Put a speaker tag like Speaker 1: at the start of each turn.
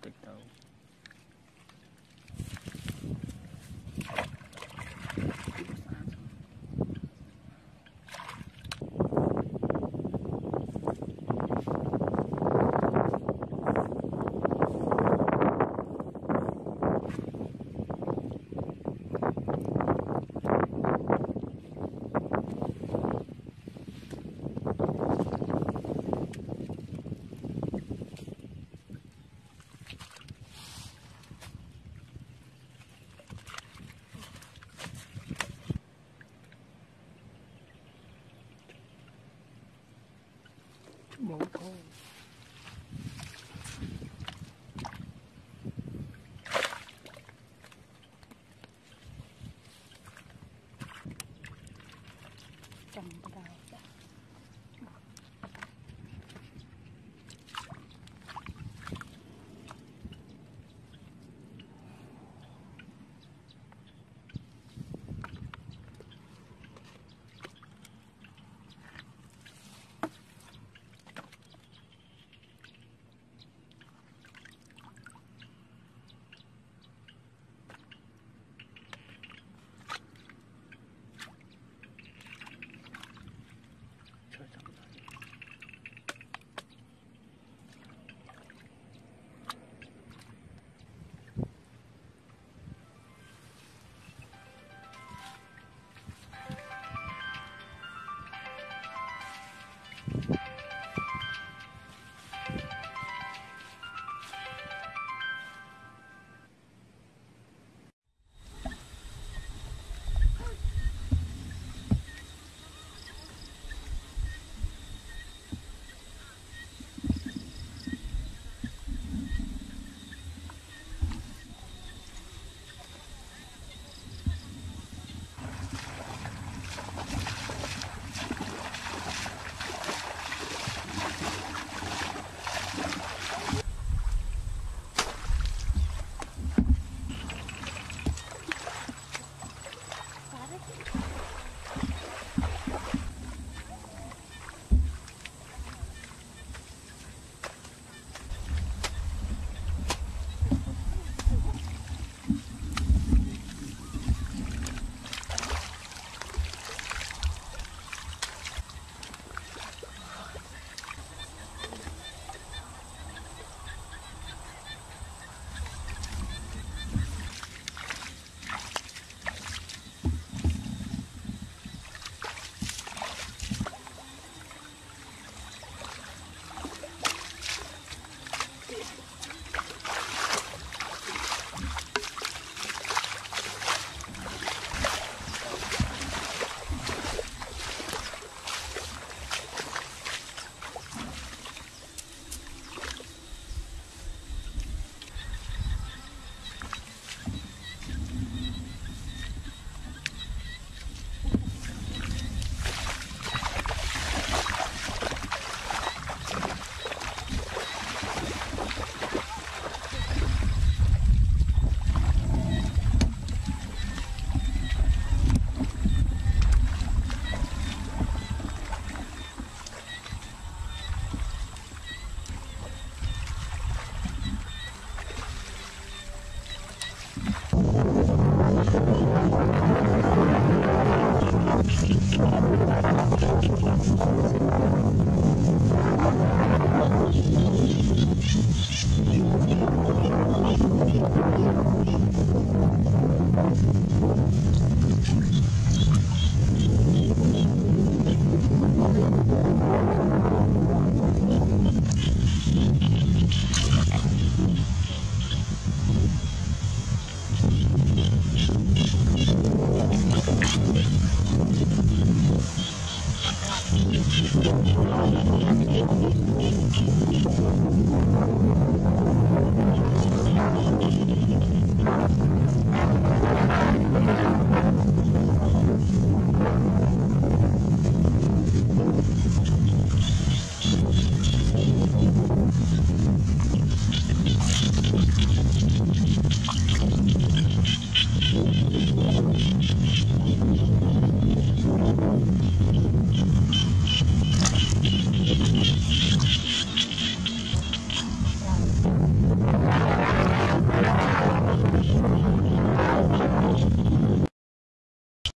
Speaker 1: ញឹមតិចទៅ